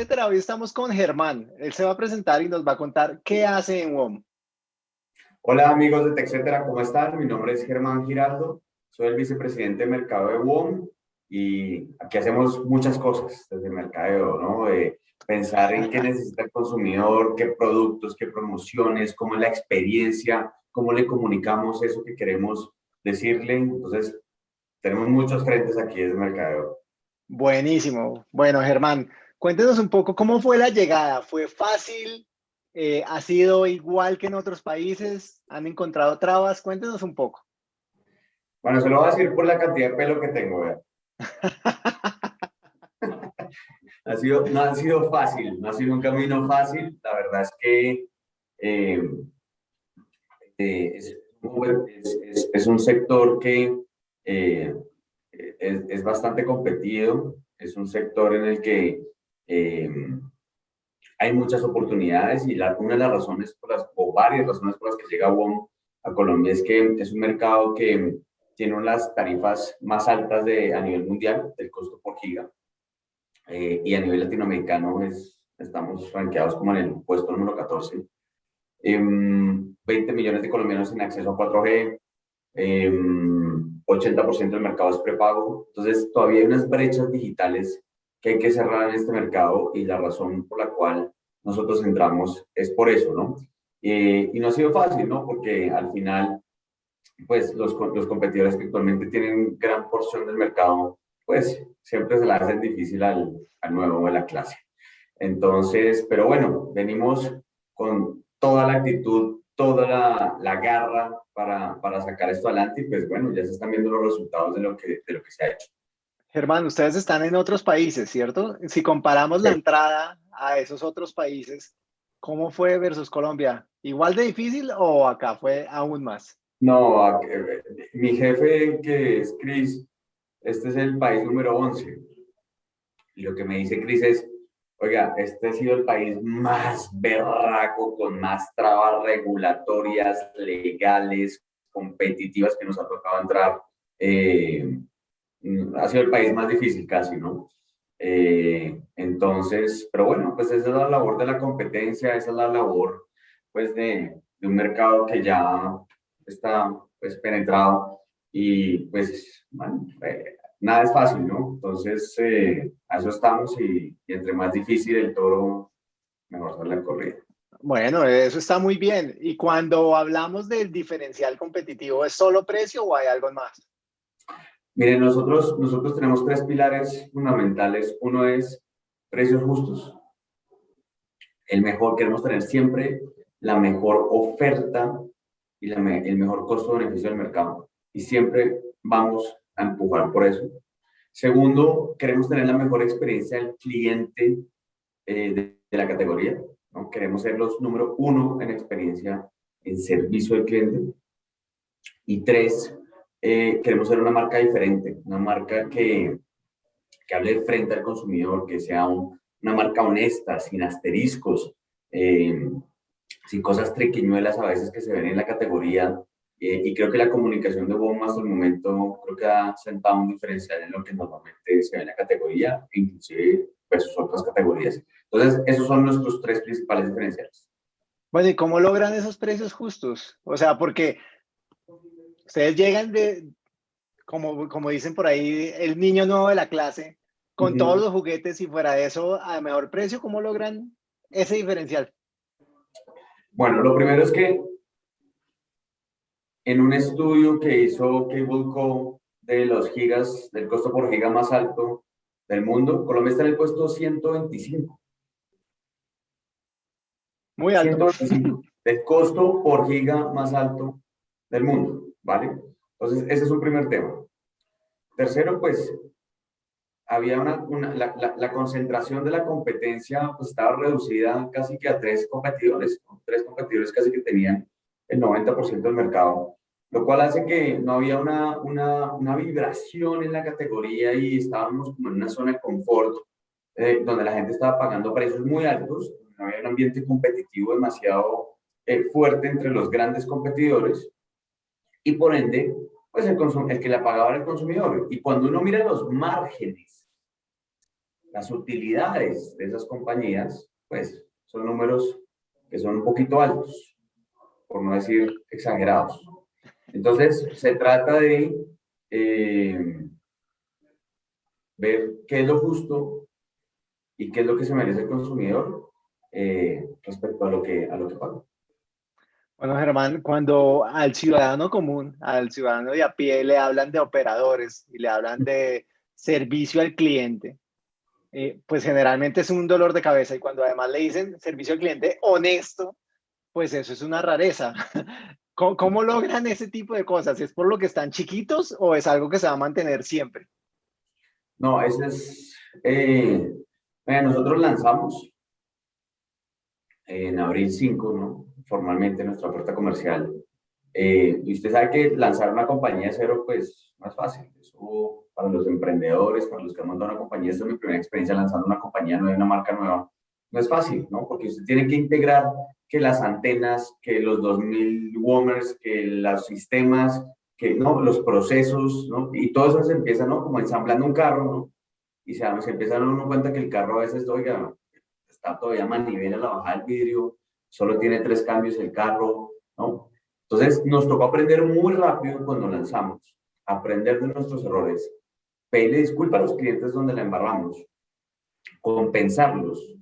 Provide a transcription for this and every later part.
TechCetera. Hoy estamos con Germán. Él se va a presentar y nos va a contar qué hace en WOM. Hola amigos de TechCetera, ¿cómo están? Mi nombre es Germán Giraldo, soy el vicepresidente de mercado de WOM y aquí hacemos muchas cosas desde el mercadeo, ¿no? Pensar en qué necesita el consumidor, qué productos, qué promociones, cómo es la experiencia, cómo le comunicamos eso que queremos decirle. Entonces, tenemos muchos frentes aquí desde mercadeo. Buenísimo. Bueno, Germán, cuéntenos un poco cómo fue la llegada. ¿Fue fácil? Eh, ¿Ha sido igual que en otros países? ¿Han encontrado trabas? Cuéntenos un poco. Bueno, se lo voy a decir por la cantidad de pelo que tengo, ha sido, no ha sido fácil, no ha sido un camino fácil. La verdad es que eh, eh, es, un sector que es, es, bastante competido, es un sector en el que eh, hay muchas oportunidades y la, una de las razones, por las, o varias razones por las que llega WOM a Colombia es que es un mercado que tiene las tarifas más altas de, a nivel mundial del costo por giga eh, y a nivel latinoamericano es, estamos rankeados como en el puesto número 14. 20 em, millones de colombianos sin acceso a 4G, 80% del mercado es prepago. Entonces, todavía hay unas brechas digitales que hay que cerrar en este mercado y la razón por la cual nosotros entramos es por eso, ¿no? Y no ha sido fácil, ¿no? Porque al final, pues los, los competidores que actualmente tienen gran porción del mercado, pues siempre se la hacen difícil al, al nuevo de la clase. Entonces, pero bueno, venimos con toda la actitud, toda la, la garra para, para, sacar esto adelante y pues bueno, ya se están viendo los resultados de lo que, de lo que se ha hecho. Germán, ustedes están en otros países, ¿cierto? Si comparamos la entrada a esos otros países, ¿cómo fue versus Colombia? ¿Igual de difícil o acá fue aún más? No, mi jefe que es Chris, este es el país número 11. Y lo que me dice Chris es, Oiga, este ha sido el país más berraco, con más trabas regulatorias, legales, competitivas que nos ha tocado entrar. Eh, ha sido el país más difícil casi, ¿no? Eh, entonces, pero bueno, pues esa es la labor de la competencia, esa es la labor, pues, de, un mercado que ya está, pues, penetrado y, pues, eh, nada es fácil, ¿no? Entonces, eh, a eso estamos y, entre más difícil el toro, mejor sale la corrida. Bueno, eso está muy bien. Y cuando hablamos del diferencial competitivo, ¿es solo precio o hay algo más? Miren, nosotros, nosotros tenemos tres pilares fundamentales. Uno es precios justos. El mejor, queremos tener siempre la mejor oferta y el mejor costo-beneficio del mercado. Y siempre vamos empujar por eso. Segundo, queremos tener la mejor experiencia del cliente eh, de, la categoría. Queremos ser los número uno en experiencia en servicio al cliente. Y tres, eh, queremos ser una marca diferente, una marca que, que hable frente al consumidor, que sea una marca honesta, sin asteriscos, eh, sin cosas triquiñuelas a veces que se ven en la categoría, eh, y creo que la comunicación de WOM hasta el momento creo que ha sentado un diferencial en lo que normalmente se ve en la categoría, inclusive versus otras categorías. Entonces, esos son nuestros tres principales diferenciales. Bueno, ¿y cómo logran esos precios justos? O sea, porque ustedes llegan de, como, como dicen por ahí, el niño nuevo de la clase, con todos los juguetes y fuera de eso, a mejor precio, ¿cómo logran ese diferencial? Bueno, lo primero es que en un estudio que hizo Cableco de los gigas, del costo por giga más alto del mundo, Colombia está en el puesto 125. Muy alto. del costo por giga más alto del mundo, ¿vale? Entonces, ese es un primer tema. Tercero, pues, había una, la, concentración de la competencia pues, estaba reducida casi que a tres competidores, tres competidores casi que tenían el 90% del mercado, lo cual hace que no había una, una, una, vibración en la categoría y estábamos como en una zona de confort eh, donde la gente estaba pagando precios muy altos, no había un ambiente competitivo demasiado eh, fuerte entre los grandes competidores y por ende, pues el, que la pagaba era el consumidor. Y cuando uno mira los márgenes las utilidades de esas compañías, pues son números que son un poquito altos, por no decir exagerados. Entonces, se trata de eh, ver qué es lo justo y qué es lo que se merece el consumidor eh, respecto a lo que, a lo que paga. Bueno, Germán, cuando al ciudadano común, al ciudadano de a pie, le hablan de operadores y le hablan de servicio al cliente, eh, pues generalmente es un dolor de cabeza y cuando además le dicen servicio al cliente honesto, pues eso es una rareza. ¿Cómo, logran ese tipo de cosas? ¿Es por lo que están chiquitos o es algo que se va a mantener siempre? No, ese es... Eh, nosotros lanzamos en abril 5, ¿no? Formalmente nuestra oferta comercial. Eh, y usted sabe que lanzar una compañía de cero, pues, no es fácil. Eso para los emprendedores, para los que han montado una compañía, esta es mi primera experiencia lanzando una compañía nueva, una marca nueva. No es fácil, ¿no? Porque usted tiene que integrar que las antenas, que los 2000 WOMers, que los sistemas, que no, los procesos, ¿no? Y todo eso se empieza, ¿no? Como ensamblando un carro, ¿no? Y se, se empieza a dar uno cuenta que el carro a veces, oiga, está todavía manivela la bajada del vidrio, solo tiene tres cambios el carro, ¿no? Entonces, nos tocó aprender muy rápido cuando lanzamos, aprender de nuestros errores, pedirle disculpas a los clientes donde la embarramos, compensarlos,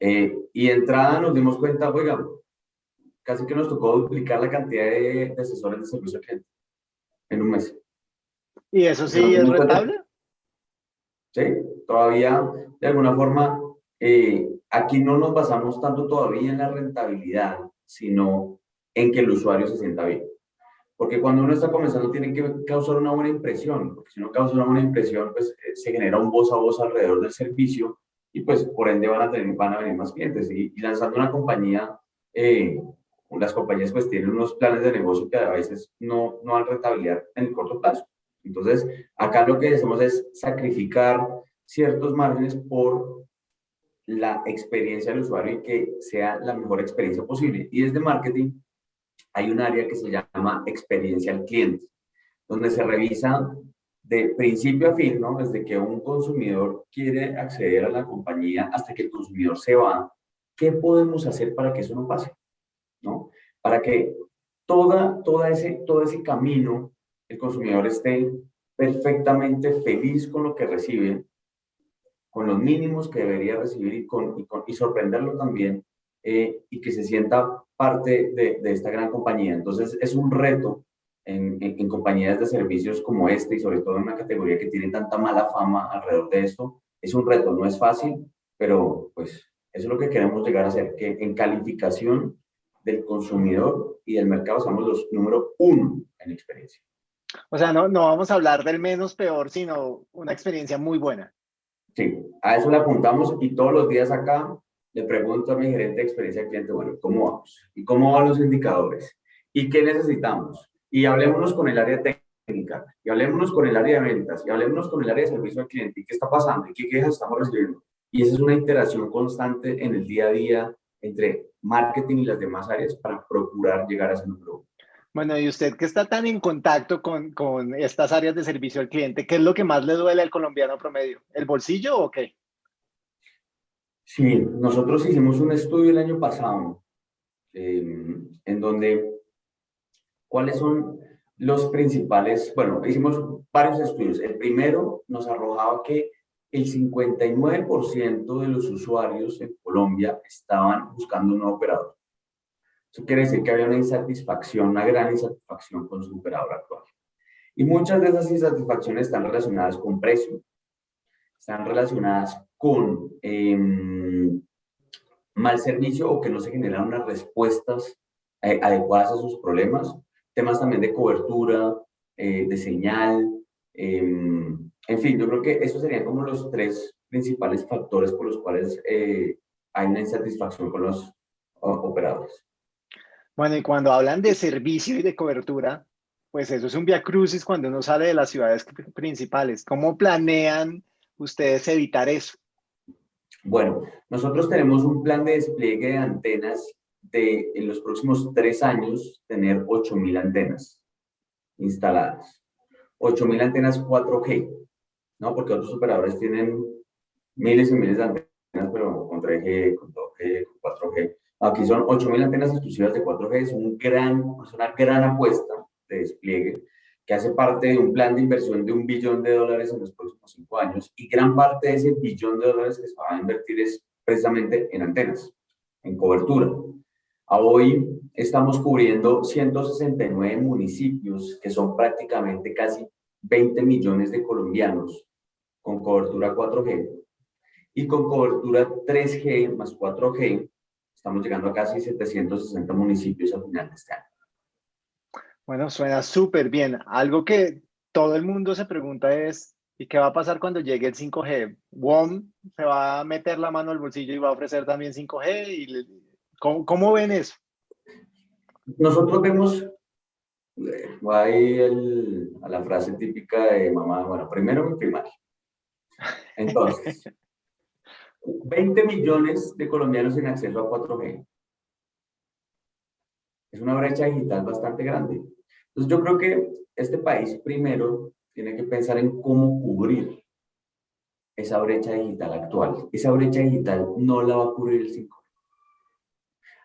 eh, y entrada nos dimos cuenta, oiga, casi que nos tocó duplicar la cantidad de, asesores de servicio al cliente en un mes. ¿Y eso sí es rentable? Sí, todavía de alguna forma, eh, aquí no nos basamos tanto todavía en la rentabilidad, sino en que el usuario se sienta bien. Porque cuando uno está comenzando tiene que causar una buena impresión, porque si no causa una buena impresión, pues eh, se genera un voz a voz alrededor del servicio y pues por ende van a, tener, van a venir más clientes. Y, lanzando una compañía, eh, las compañías pues tienen unos planes de negocio que a veces no, no dan rentabilidad en el corto plazo. Entonces, acá lo que hacemos es sacrificar ciertos márgenes por la experiencia del usuario y que sea la mejor experiencia posible. Y desde marketing hay un área que se llama experiencia al cliente, donde se revisa de principio a fin, ¿no? Desde que un consumidor quiere acceder a la compañía hasta que el consumidor se va, ¿qué podemos hacer para que eso no pase? ¿No? Para que toda, toda ese, todo ese camino el consumidor esté perfectamente feliz con lo que recibe, con los mínimos que debería recibir y, con, y, sorprenderlo también, eh, y que se sienta parte de, de esta gran compañía. Entonces, es un reto en, compañías de servicios como este y sobre todo en una categoría que tiene tanta mala fama alrededor de esto, es un reto, no es fácil, pero pues eso es lo que queremos llegar a hacer, que en calificación del consumidor y del mercado somos los número uno en experiencia. O sea, no, no vamos a hablar del menos peor, sino una experiencia muy buena. Sí, a eso le apuntamos y todos los días acá le pregunto a mi gerente de experiencia cliente, bueno, ¿cómo vamos? ¿Y cómo van los indicadores? ¿Y qué necesitamos? y hablémonos con el área técnica, y hablémonos con el área de ventas, y hablémonos con el área de servicio al cliente, y qué está pasando, y qué quejas estamos recibiendo. Y esa es una interacción constante en el día a día entre marketing y las demás áreas para procurar llegar a ese número. Bueno, y usted que está tan en contacto con, con estas áreas de servicio al cliente, ¿qué es lo que más le duele al colombiano promedio? ¿El bolsillo o qué? Sí, nosotros hicimos un estudio el año pasado eh, en donde ¿Cuáles son los principales? Bueno, hicimos varios estudios. El primero nos arrojaba que el 59% de los usuarios en Colombia estaban buscando un nuevo operador. Eso quiere decir que había una insatisfacción, una gran insatisfacción con su operador actual. Y muchas de esas insatisfacciones están relacionadas con precio, están relacionadas con em, mal servicio o que no se generan unas respuestas eh, adecuadas a sus problemas temas también de cobertura, eh, de señal, em, en fin, yo creo que esos serían como los tres principales factores por los cuales eh, hay una insatisfacción con los operadores. Bueno, y cuando hablan de servicio y de cobertura, pues eso es un via crucis cuando uno sale de las ciudades principales. ¿Cómo planean ustedes evitar eso? Bueno, nosotros tenemos un plan de despliegue de antenas de en los próximos tres años tener 8.000 antenas instaladas. 8.000 antenas 4G, ¿no? Porque otros operadores tienen miles y miles de antenas, pero con 3G, con 2G, con 4G. Aquí son 8.000 antenas exclusivas de 4G, es, un gran, es una gran apuesta de despliegue que hace parte de un plan de inversión de un billón de dólares en los próximos cinco años y gran parte de ese billón de dólares que se va a invertir es precisamente en antenas, en cobertura. A hoy estamos cubriendo 169 municipios que son prácticamente casi 20 millones de colombianos con cobertura 4G y con cobertura 3G más 4G estamos llegando a casi 760 municipios a final de este año. Bueno, suena súper bien. Algo que todo el mundo se pregunta es, ¿y qué va a pasar cuando llegue el 5G? ¿WOM se va a meter la mano al bolsillo y va a ofrecer también 5G? ¿Y ¿cómo, ven eso? Nosotros vemos, eh, ahí a la frase típica de mamá, bueno, primero mi primaria. Entonces, 20 millones de colombianos sin acceso a 4G. Es una brecha digital bastante grande. Entonces yo creo que este país primero tiene que pensar en cómo cubrir esa brecha digital actual. Esa brecha digital no la va a cubrir el 5G.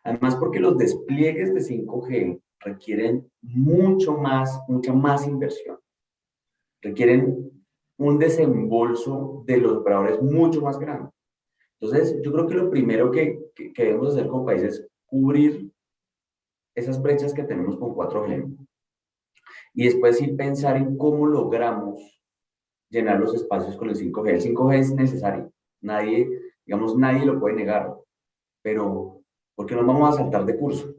Además porque los despliegues de 5G requieren mucho más, mucha más inversión. Requieren un desembolso de los operadores mucho más grande. Entonces, yo creo que lo primero que, que, que debemos hacer como país es cubrir esas brechas que tenemos con 4G y después sí pensar en cómo logramos llenar los espacios con el 5G. El 5G es necesario, nadie, digamos, nadie lo puede negar, pero ¿por qué nos vamos a saltar de curso?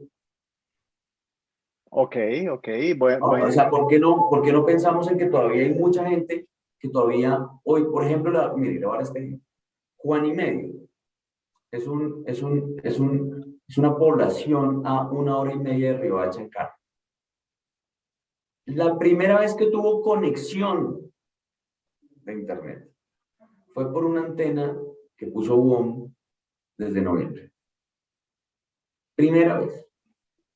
Ok, ok, bueno. O sea, ¿por qué, no, ¿por qué no pensamos en que todavía hay mucha gente que todavía, hoy, por ejemplo, la, mire, ahora este Juan y medio, es, un, es, un, es, un, es una población a una hora y media de Riohacha en carro. La primera vez que tuvo conexión de internet fue por una antena que puso WOM desde noviembre. Primera vez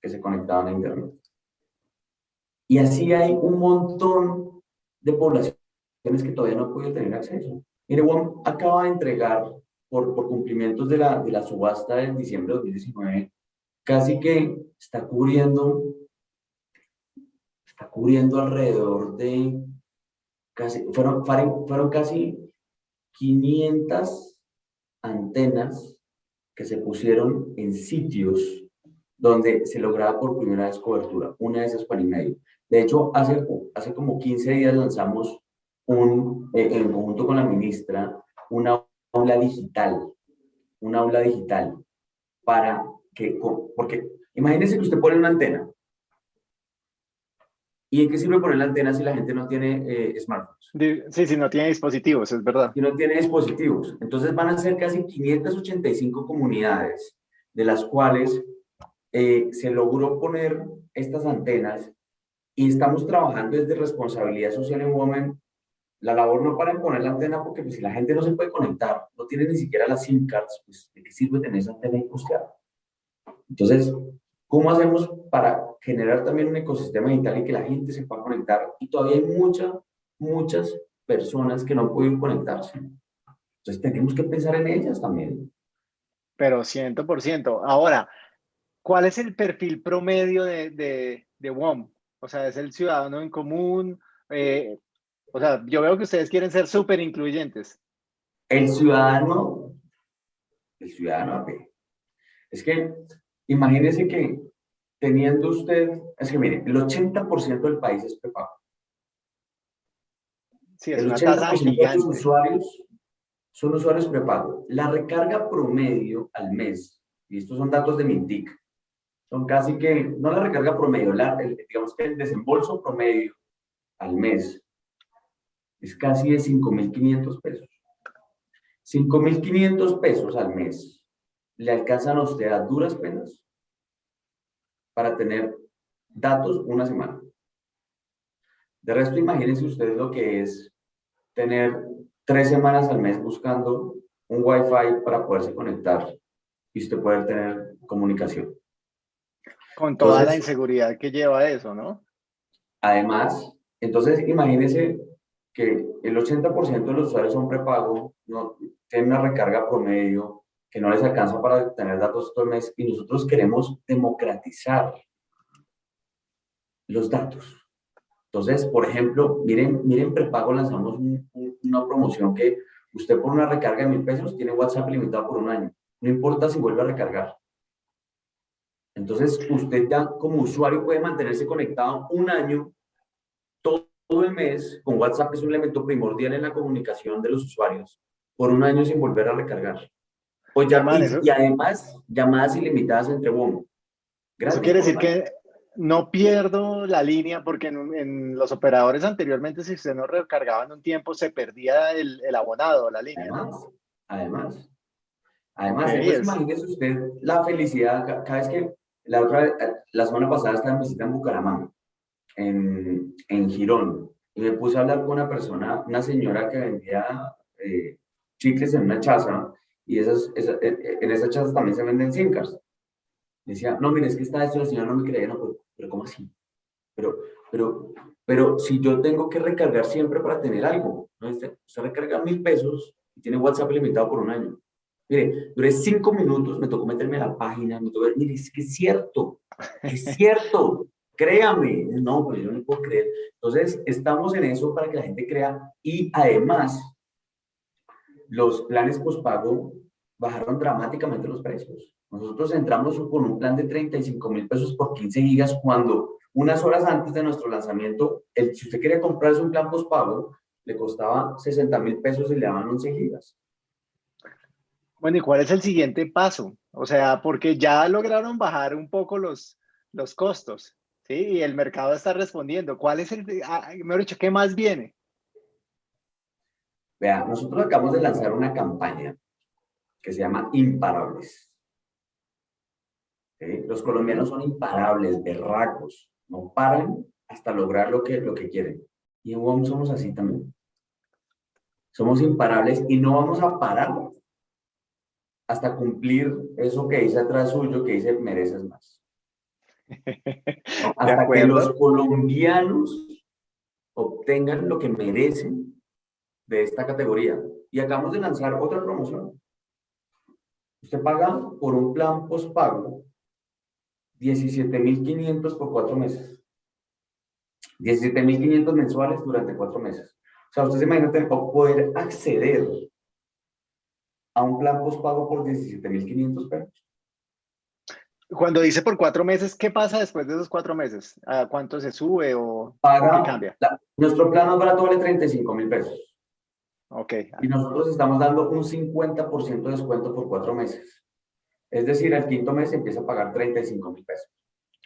que se conectaban a internet. Y así hay un montón de poblaciones que todavía no han podido tener acceso. WOM acaba de entregar, por, por cumplimientos de la, de la subasta del diciembre de 2019, casi que está cubriendo está cubriendo alrededor de, casi, fueron, fueron casi 500 antenas que se pusieron en sitios donde se lograba por primera vez cobertura, una de esas para y medio. De hecho, hace, hace como 15 días lanzamos un, eh, en conjunto con la ministra, una aula digital, una aula digital para que, porque imagínense que usted pone una antena ¿Y en qué sirve poner la antena si la gente no tiene eh, smartphones? Sí, si no tiene dispositivos, es verdad. Si no tiene dispositivos. Entonces van a ser casi 585 comunidades, de las cuales eh, se logró poner estas antenas y estamos trabajando desde responsabilidad social en Women. La labor no para en poner la antena porque pues, si la gente no se puede conectar, no tiene ni siquiera las SIM cards, pues ¿de qué sirve tener esa antena industrial? Entonces, ¿Cómo hacemos para generar también un ecosistema digital y que la gente se pueda conectar? Y todavía hay muchas, muchas personas que no pueden conectarse. Entonces tenemos que pensar en ellas también. Pero 100%. Ahora, ¿cuál es el perfil promedio de, de, de WOM? O sea, ¿es el ciudadano en común? Eh, o sea, yo veo que ustedes quieren ser súper incluyentes. El ciudadano, el ciudadano, es que Imagínese que teniendo usted, es que mire, el 80% del país es prepago. Sí, es el 80% de los usuarios son usuarios prepago. La recarga promedio al mes, y estos son datos de Mintic, son casi que, no la recarga promedio, la, digamos que el desembolso promedio al mes es casi de 5.500 pesos. 5.500 pesos al mes le alcanzan a usted a duras penas para tener datos una semana. De resto, imagínense ustedes lo que es tener tres semanas al mes buscando un Wi-Fi para poderse conectar y usted poder tener comunicación. Con toda la inseguridad que lleva eso, ¿no? Además, entonces imagínense que el 80% de los usuarios son prepago, no, tienen una recarga promedio, que no les alcanza para tener datos todo el mes, y nosotros queremos democratizar los datos. Entonces, por ejemplo, miren, miren prepago, lanzamos una promoción que usted por una recarga de mil pesos tiene WhatsApp limitado por un año. No importa si vuelve a recargar. Entonces, usted ya como usuario puede mantenerse conectado un año, todo, el mes, con WhatsApp, es un elemento primordial en la comunicación de los usuarios, por un año sin volver a recargar. Pues ya, y, además, llamadas ilimitadas entre WOM. Eso quiere decir que no pierdo la línea porque en, los operadores anteriormente, si usted no recargaba en un tiempo, se perdía el, el abonado, la línea. Además, además, además imagínese usted la felicidad cada vez que la otra, la semana pasada estaba en visita en Bucaramanga, en, en Girón, y me puse a hablar con una persona, una señora que vendía eh, chicles en una chaza, y esas, eh, eh, en esas chazas también se venden SIM Decía, no, mire, es que está esto, la señora no me creía, no, pero, pero ¿cómo así? Pero, pero, pero si yo tengo que recargar siempre para tener algo, ¿no? Usted, recarga mil pesos y tiene WhatsApp limitado por un año. Mire, duré cinco minutos, me tocó meterme a la página, me tocó, mire, es que es cierto, es cierto, créame. No, pero yo no puedo creer. Entonces, estamos en eso para que la gente crea y además, los planes postpago bajaron dramáticamente los precios. Nosotros entramos con un plan de 35 mil pesos por 15 gigas cuando unas horas antes de nuestro lanzamiento, el, si usted quería comprarse un plan postpago, le costaba 60 mil pesos y le daban 11 gigas. Bueno, ¿y cuál es el siguiente paso? O sea, porque ya lograron bajar un poco los, los costos, ¿sí? Y el mercado está respondiendo. ¿Cuál es el, ah, mejor dicho, qué más viene? Vea, nosotros acabamos de lanzar una campaña que se llama Imparables. Los colombianos son imparables, berracos, no paran hasta lograr lo que, lo que quieren. Y en WOM somos así también. Somos imparables y no vamos a parar hasta cumplir eso que dice atrás suyo, que dice mereces más. Hasta que los colombianos obtengan lo que merecen de esta categoría. Y acabamos de lanzar otra promoción. Usted paga por un plan postpago 17.500 por cuatro meses. 17.500 mensuales durante cuatro meses. O sea, usted se imagina poder acceder a un plan postpago por 17.500 pesos. Cuando dice por cuatro meses, ¿qué pasa después de esos cuatro meses? ¿A cuánto se sube o Paga, cambia? nuestro plan más barato vale 35 mil pesos. Ok. Y nosotros estamos dando un 50% de descuento por cuatro meses. Es decir, el quinto mes empieza a pagar 35 mil pesos.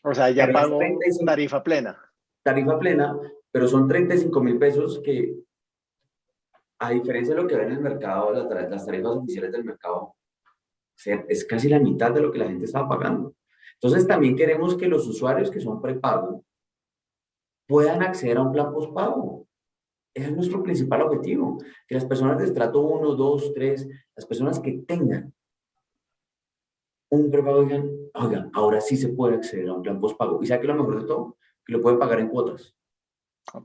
O sea, ya pagó tarifa plena. Tarifa plena, pero son 35 mil pesos que a diferencia de lo que ven en el mercado, las tarifas oficiales del mercado, es casi la mitad de lo que la gente estaba pagando. Entonces también queremos que los usuarios que son prepago puedan acceder a un plan postpago. Ese es nuestro principal objetivo. Que las personas de estrato 1, 2, 3, las personas que tengan un prepago digan, oigan, ahora sí se puede acceder a un plan postpago. Y sabe que lo mejor de todo, que lo pueden pagar en cuotas.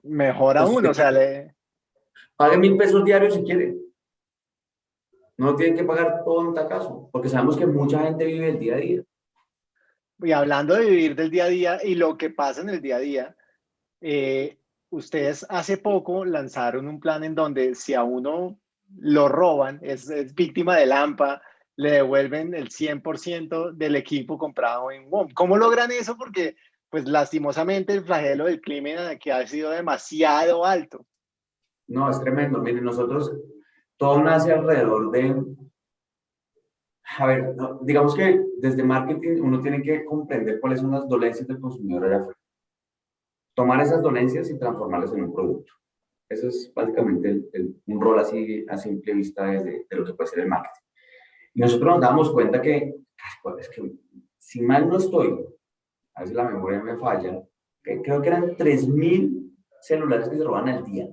Mejor aún, o sea, le, Pague mil pesos diarios si quiere. No tienen que pagar todo en tacazo, porque sabemos que mucha gente vive el día a día. Y hablando de vivir del día a día y lo que pasa en el día a día, eh, ustedes hace poco lanzaron un plan en donde si a uno lo roban, es, víctima de Lampa, le devuelven el 100% del equipo comprado en WOM. ¿Cómo logran eso? Porque, pues lastimosamente, el flagelo del crimen que ha sido demasiado alto. No, es tremendo. Miren, nosotros, todo nace alrededor de... A ver, digamos que desde marketing uno tiene que comprender cuáles son las dolencias del consumidor allá afuera. Tomar esas dolencias y transformarlas en un producto. Eso es básicamente un rol así a simple vista de lo que puede ser el marketing. Y nosotros nos damos cuenta que, pues, es que si mal no estoy, a veces la memoria me falla, que creo que eran 3.000 celulares que se roban al día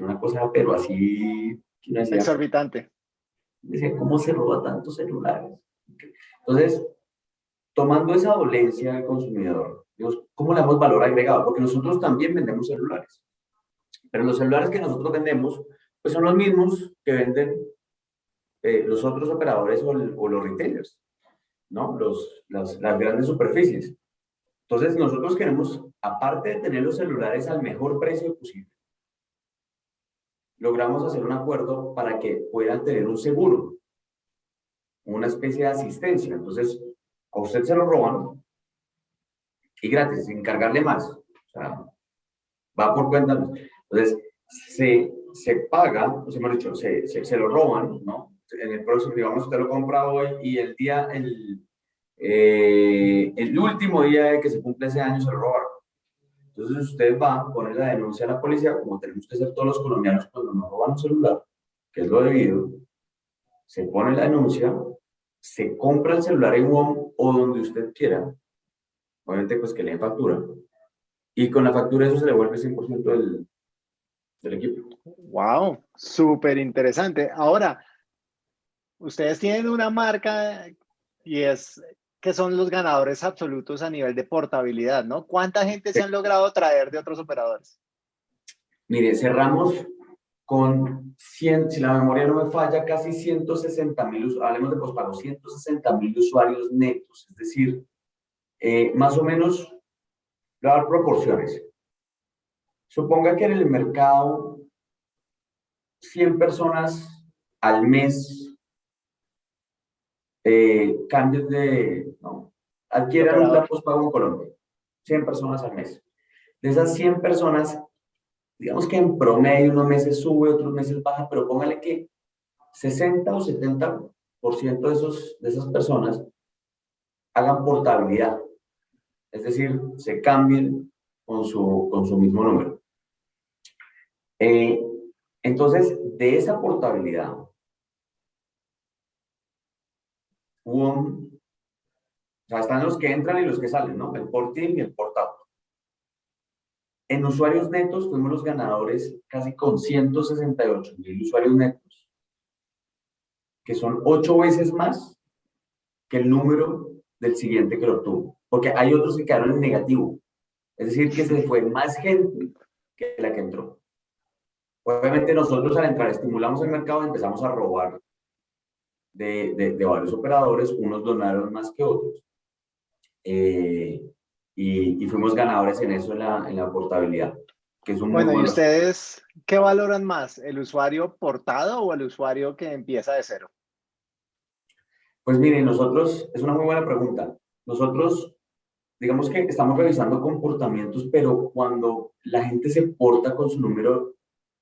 una cosa, pero así... Exorbitante. Decía, ¿cómo se roba tantos celulares? Entonces, tomando esa dolencia del consumidor, ¿cómo le damos valor agregado? Porque nosotros también vendemos celulares. Pero los celulares que nosotros vendemos, pues son los mismos que venden eh, los otros operadores o, los retailers, ¿no? Los, las, las grandes superficies. Entonces, nosotros queremos, aparte de tener los celulares al mejor precio posible, logramos hacer un acuerdo para que puedan tener un seguro, una especie de asistencia. Entonces, a usted se lo roban y gratis, sin cargarle más. O sea, va por cuenta. Entonces, se, se paga, sea, hemos se, se, lo roban, ¿no? En el próximo, digamos, usted lo compra hoy y el día, el, eh, el último día de que se cumple ese año se lo robaron. Entonces usted va, pone la denuncia a la policía, como tenemos que hacer todos los colombianos cuando nos roban un celular, que es lo debido, se pone la denuncia, se compra el celular en WOM o donde usted quiera, obviamente pues que le factura, y con la factura eso se le vuelve 100% del, del equipo. ¡Wow! Súper interesante. Ahora, ustedes tienen una marca y es que son los ganadores absolutos a nivel de portabilidad, ¿no? ¿Cuánta gente se han logrado traer de otros operadores? Mire, cerramos con 100, si la memoria no me falla, casi 160 mil, hablemos de pospago, 160 mil usuarios netos, es decir, eh, más o menos, dar proporciones. Suponga que en el mercado 100 personas al mes eh, cambios de, no, adquieran un plan postpago en Colombia, 100 personas al mes. De esas 100 personas, digamos que en promedio unos meses sube, otros meses baja, pero póngale que 60 o 70% de, esos, de esas personas hagan portabilidad. Es decir, se cambien con su, con su mismo número. Eh, entonces, de esa portabilidad, o sea, están los que entran y los que salen, ¿no? El porting y el portado. En usuarios netos fuimos los ganadores casi con 168 mil usuarios netos, que son ocho veces más que el número del siguiente que lo obtuvo. Porque hay otros que quedaron en negativo. Es decir, que se fue más gente que la que entró. Obviamente nosotros al entrar estimulamos el mercado y empezamos a robar de, de, varios operadores, unos donaron más que otros. Eh, y, y, fuimos ganadores en eso, en la, en la portabilidad. Que es un bueno, ¿y ustedes qué valoran más? ¿El usuario portado o el usuario que empieza de cero? Pues miren, nosotros, es una muy buena pregunta. Nosotros, digamos que estamos revisando comportamientos, pero cuando la gente se porta con su número,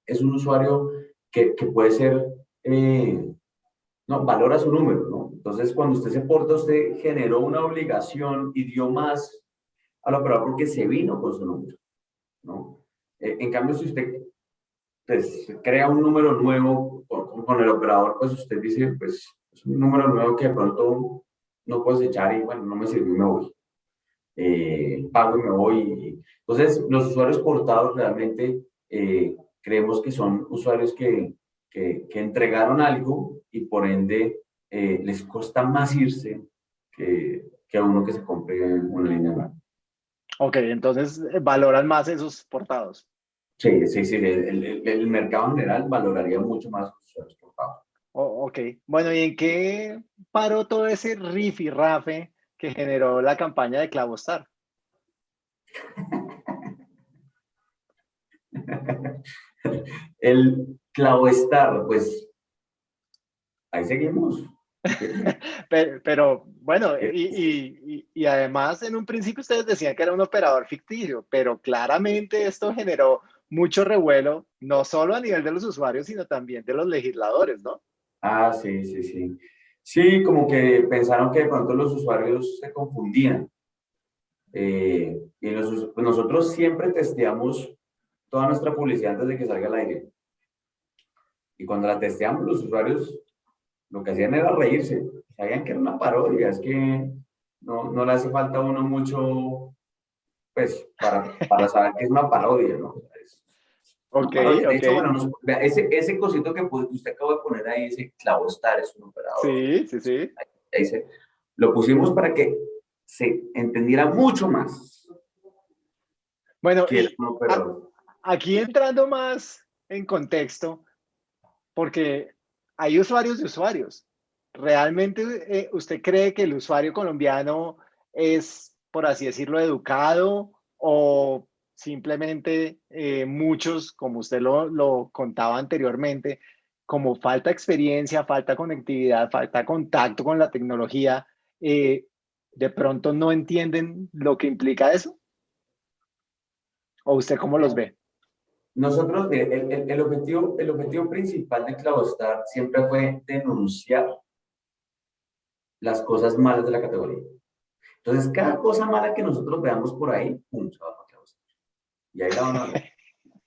es un usuario que, que puede ser eh, no, valora su número, ¿no? Entonces, cuando usted se porta, usted generó una obligación y dio más al operador porque se vino con su número, ¿no? Eh, en cambio, si usted pues, crea un número nuevo con, el operador, pues usted dice, pues, es un número nuevo que de pronto no puedes echar y, bueno, no me sirve y me voy. Eh, pago y me voy. Entonces, los usuarios portados realmente eh, creemos que son usuarios que, que, que entregaron algo y por ende eh, les cuesta más irse que, que, a uno que se compre una línea nueva. Ok, entonces eh, valoran más esos portados. Sí, sí, sí, el, el, mercado en general valoraría mucho más esos portados. Oh, ok, bueno, ¿y en qué paró todo ese riff y rafe que generó la campaña de Clavostar? el Clavostar, pues ahí seguimos. pero, bueno, y, y, además en un principio ustedes decían que era un operador ficticio, pero claramente esto generó mucho revuelo, no solo a nivel de los usuarios, sino también de los legisladores, ¿no? Ah, sí, sí, sí. Sí, como que pensaron que de pronto los usuarios se confundían. Eh, y nosotros siempre testeamos toda nuestra publicidad antes de que salga al aire. Y cuando la testeamos, los usuarios lo que hacían era reírse. Sabían que era una parodia, es que no, no le hace falta a uno mucho, pues, para, para saber que es una parodia, ¿no? ok, de hecho, bueno, ese, ese cosito que usted acaba de poner ahí, ese clavostar, es un operador. Sí, sí, sí. Ahí, se, lo pusimos para que se entendiera mucho más. Bueno, aquí entrando más en contexto, porque hay usuarios de usuarios. ¿Realmente eh, usted cree que el usuario colombiano es, por así decirlo, educado o simplemente eh, muchos, como usted lo, contaba anteriormente, como falta experiencia, falta conectividad, falta contacto con la tecnología, eh, de pronto no entienden lo que implica eso? ¿O usted cómo los ve? Nosotros, el, el, objetivo, el objetivo principal de CloudStar siempre fue denunciar las cosas malas de la categoría. Entonces, cada cosa mala que nosotros veamos por ahí, pum, se va para CloudStar. Y ahí la van a ver.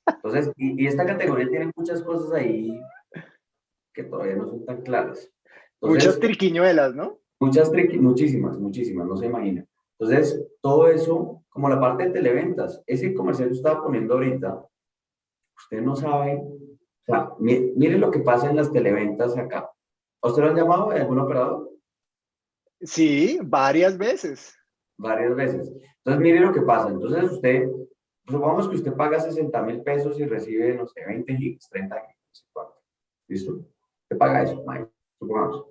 Entonces, y, esta categoría tiene muchas cosas ahí que todavía no son tan claras. muchas triquiñuelas, ¿no? Muchas triquiñuelas, muchísimas, muchísimas, no se imagina. Entonces, todo eso, como la parte de televentas, ese comercial que estaba poniendo ahorita, usted no sabe, o sea, mire, lo que pasa en las televentas acá. ¿A usted lo han llamado algún operador? Sí, varias veces. Varias veces. Entonces, mire lo que pasa. Entonces, usted, supongamos que usted paga 60 mil pesos y recibe, no sé, 20 gigs, 30 gigs, ¿Listo? Usted paga eso, supongamos.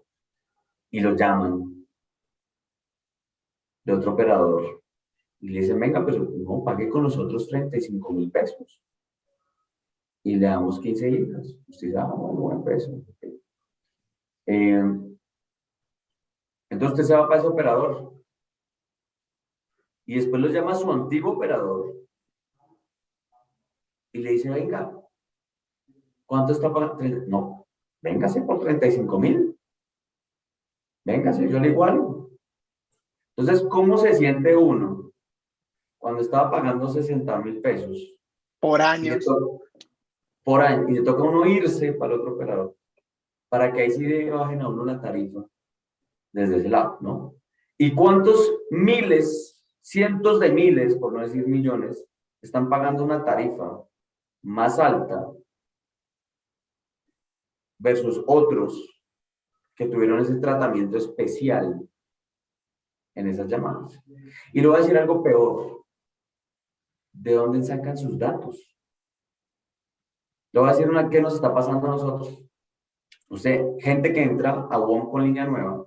Y lo llaman de otro operador. Y le dicen, venga, pero no, pague con nosotros 35 mil pesos. Y le damos 15 gigas. Usted dice, ah, bueno, buen peso. Eh, entonces usted se va para ese operador. Y después lo llama a su antiguo operador. Y le dice, venga, ¿cuánto está pagando? No, véngase por 35 mil. Véngase, yo le igual. Entonces, ¿cómo se siente uno cuando estaba pagando 60 mil pesos? Por años. Por año. Y le toca uno irse para el otro operador. Para que ahí sí bajen a uno la tarifa desde ese lado, ¿no? ¿Y cuántos miles, cientos de miles, por no decir millones, están pagando una tarifa más alta versus otros que tuvieron ese tratamiento especial en esas llamadas? Y le voy a decir algo peor. ¿De dónde sacan sus datos? Le voy a decir una que nos está pasando a nosotros. Usted, gente que entra a WOM con línea nueva,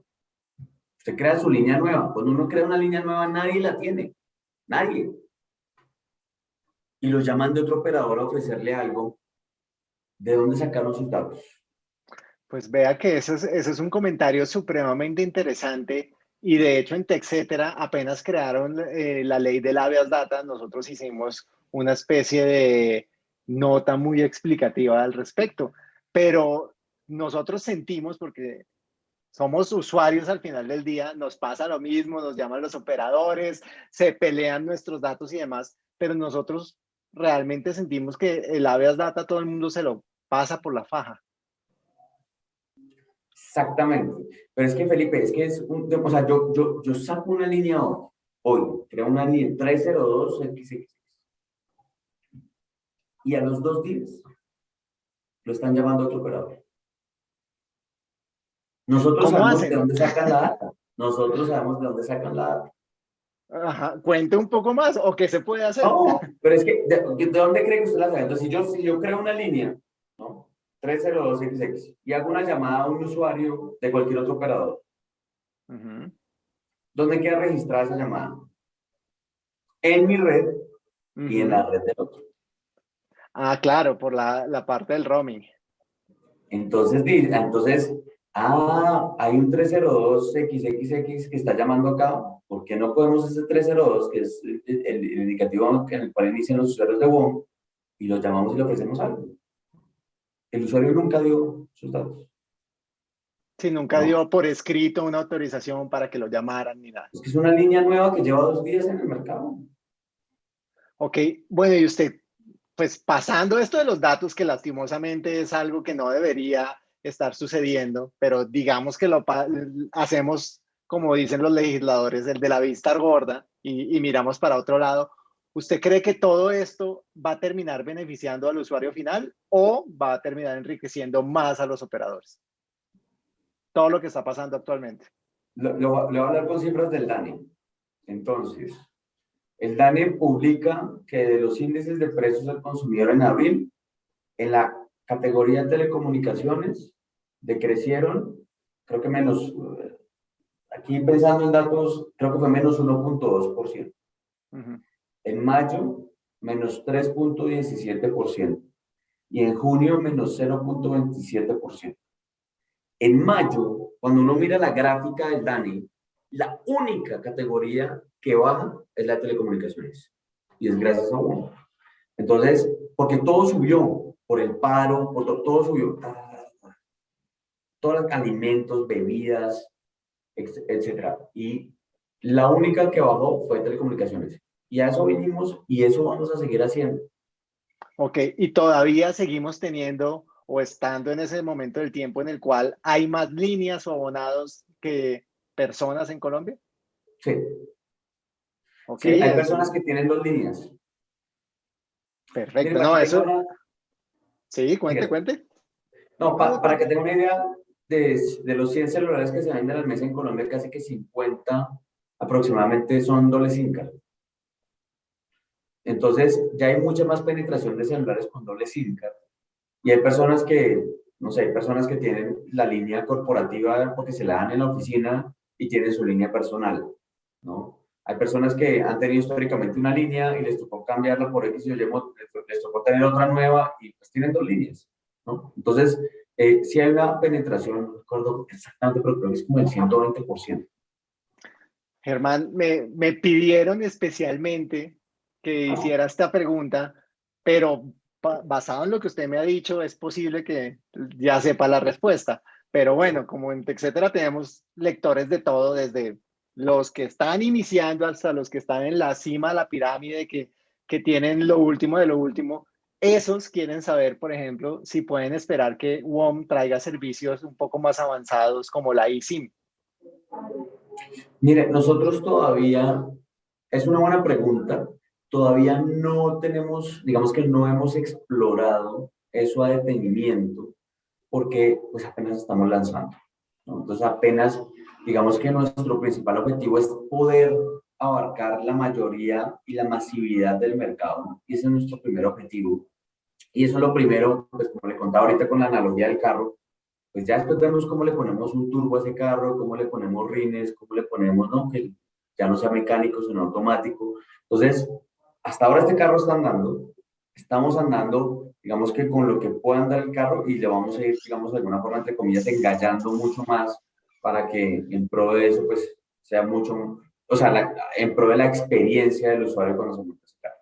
Usted crea su línea nueva. Cuando uno crea una línea nueva, nadie la tiene. Nadie. Y los llaman de otro operador a ofrecerle algo. ¿De dónde sacaron sus datos? Pues vea que ese es, es un comentario supremamente interesante y de hecho en TechCetera apenas crearon eh, la ley de habeas data, nosotros hicimos una especie de nota muy explicativa al respecto, pero nosotros sentimos, porque somos usuarios al final del día, nos pasa lo mismo, nos llaman los operadores, se pelean nuestros datos y demás, pero nosotros realmente sentimos que el habeas data todo el mundo se lo pasa por la faja. Exactamente. Pero es que, Felipe, es que es un, o sea, yo, yo, yo saco una línea hoy, hoy creo una línea 302 XX. Y a los dos días lo están llamando a otro operador. Nosotros sabemos de dónde sacan la data. Nosotros sabemos de dónde sacan la data. Ajá, cuente un poco más, o qué se puede hacer. No, pero es que, ¿de, dónde cree que usted la sabe? Entonces, si yo, si yo creo una línea, ¿no? 302XX, y hago una llamada a un usuario de cualquier otro operador, ¿dónde queda registrada esa llamada? En mi red y en la red del otro. Ah, claro, por la, la parte del roaming. Entonces, entonces ah, hay un 302XXX que está llamando acá, ¿por qué no podemos ese 302, que es el, indicativo en el cual inician los usuarios de WOM, y los llamamos y le ofrecemos algo? El usuario nunca dio sus datos. Sí, nunca dio por escrito una autorización para que lo llamaran ni nada. Es que es una línea nueva que lleva dos días en el mercado. Ok, bueno, y usted, pues pasando esto de los datos, que lastimosamente es algo que no debería estar sucediendo, pero digamos que lo hacemos, como dicen los legisladores, el de la vista gorda y, miramos para otro lado. ¿Usted cree que todo esto va a terminar beneficiando al usuario final o va a terminar enriqueciendo más a los operadores? Todo lo que está pasando actualmente. Le voy a hablar con cifras del DANE. Entonces, El DANE publica que de los índices de precios al consumidor en abril, en la categoría de telecomunicaciones, decrecieron, creo que menos, aquí pensando en datos, creo que fue menos 1.2%. En mayo, menos 3.17%. Y en junio, menos 0.27%. En mayo, cuando uno mira la gráfica del DANE, la única categoría que baja es la de telecomunicaciones. Y es gracias a uno. Entonces, porque todo subió, por el paro, por todo, subió. Todos los alimentos, bebidas, etcétera. Y la única que bajó fue telecomunicaciones. Y a eso vinimos y eso vamos a seguir haciendo. Ok, y todavía seguimos teniendo o estando en ese momento del tiempo en el cual hay más líneas o abonados que personas en Colombia? Sí. Okay, hay personas que tienen dos líneas. Perfecto, no, eso... Sí, cuente, cuente. No, para que tenga una idea, de, de, los 100 celulares que se venden al mes en Colombia, casi que 50 aproximadamente son doble SIM. Entonces, ya hay mucha más penetración de celulares con doble SIM. Y hay personas que, no sé, hay personas que tienen la línea corporativa porque se la dan en la oficina y tienen su línea personal, ¿no? Hay personas que han tenido históricamente una línea y les tocó cambiarla por X y les tocó tener otra nueva y pues tienen dos líneas, ¿no? Entonces, eh, si hay una penetración, no recuerdo exactamente, pero creo que es como el 120%. Germán, me, me pidieron especialmente que hiciera esta pregunta, pero basado en lo que usted me ha dicho, es posible que ya sepa la respuesta. Pero bueno, como en TechCetera tenemos lectores de todo, desde los que están iniciando hasta los que están en la cima de la pirámide, que, que tienen lo último de lo último. Esos quieren saber, por ejemplo, si pueden esperar que WOM traiga servicios un poco más avanzados como la eSIM. Mire, nosotros todavía, es una buena pregunta, todavía no tenemos, digamos que no hemos explorado eso a detenimiento, porque pues apenas estamos lanzando. Entonces apenas, digamos que nuestro principal objetivo es poder abarcar la mayoría y la masividad del mercado, y ese es nuestro primer objetivo. Y eso es lo primero, pues como le contaba ahorita con la analogía del carro, pues ya después vemos cómo le ponemos un turbo a ese carro, cómo le ponemos rines, cómo le ponemos, no, que ya no sea mecánico, sino automático. Entonces, hasta ahora este carro está andando, estamos andando, digamos que con lo que pueda andar el carro y le vamos a ir, digamos, de alguna forma, entre comillas, engallando mucho más para que en pro de eso, pues, sea mucho, o sea, en pro de la experiencia del usuario monta ese carro.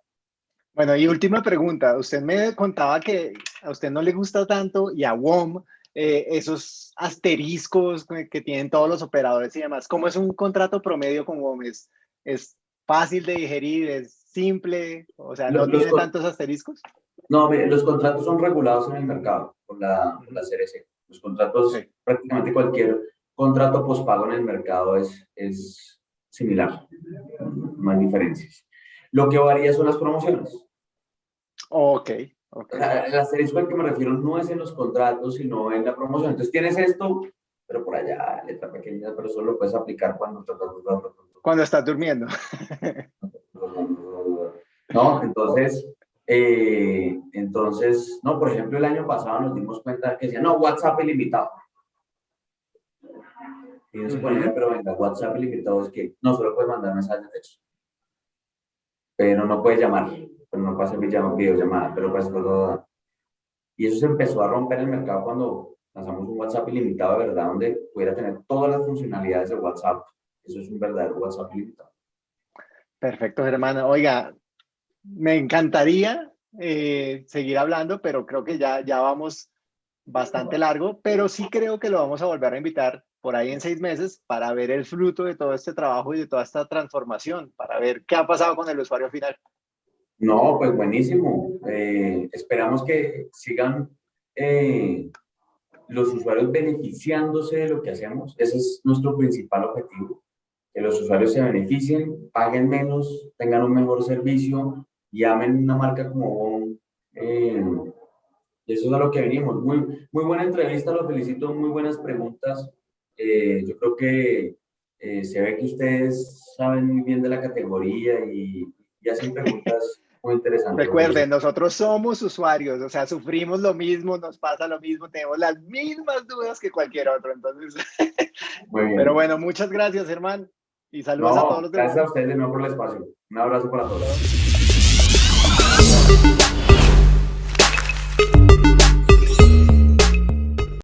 Bueno, y última pregunta. Usted me contaba que a usted no le gusta tanto y a WOM eh, esos asteriscos que tienen todos los operadores y demás. ¿Cómo es un contrato promedio con WOM? ¿Es, es fácil de digerir? ¿Es simple? O sea, ¿no tiene tantos asteriscos? No, mire, los contratos son regulados en el mercado por la, la CRC. Los contratos, prácticamente cualquier contrato pospago en el mercado es, es similar, no hay diferencias. Lo que varía son las promociones. Ok, ok. El asterisco al que me refiero no es en los contratos, sino en la promoción. Entonces tienes esto, pero por allá, letra pequeña, pero solo lo puedes aplicar cuando... Cuando estás durmiendo. ¿no? Entonces, eh, entonces, no, por ejemplo, el año pasado nos dimos cuenta que decía, no, WhatsApp ilimitado. Ponía, pero venga, WhatsApp ilimitado es que no solo puedes mandar mensajes de texto, pero no puedes llamar, pero no puedes hacer videollamada, pero puedes hacer todo. Y eso se empezó a romper el mercado cuando lanzamos un WhatsApp ilimitado de verdad, donde pudiera tener todas las funcionalidades de WhatsApp. Eso es un verdadero WhatsApp ilimitado. Perfecto, hermano. Oiga, me encantaría eh, seguir hablando, pero creo que ya, ya vamos bastante largo, pero sí creo que lo vamos a volver a invitar por ahí en seis meses para ver el fruto de todo este trabajo y de toda esta transformación, para ver qué ha pasado con el usuario final. No, pues buenísimo. Eh, esperamos que sigan eh, los usuarios beneficiándose de lo que hacemos. Ese es nuestro principal objetivo. Que los usuarios se beneficien, paguen menos, tengan un mejor servicio llamen una marca como eh, eso es a lo que venimos. Muy, muy buena entrevista, lo felicito, muy buenas preguntas. Eh, yo creo que eh, se ve que ustedes saben muy bien de la categoría y y hacen preguntas muy interesantes. Recuerden, nosotros somos usuarios, o sea, sufrimos lo mismo, nos pasa lo mismo, tenemos las mismas dudas que cualquier otro, entonces. Muy bien. Pero bueno, muchas gracias, hermano, y saludos a todos los demás. Gracias a ustedes de nuevo por el espacio. Un abrazo para todos.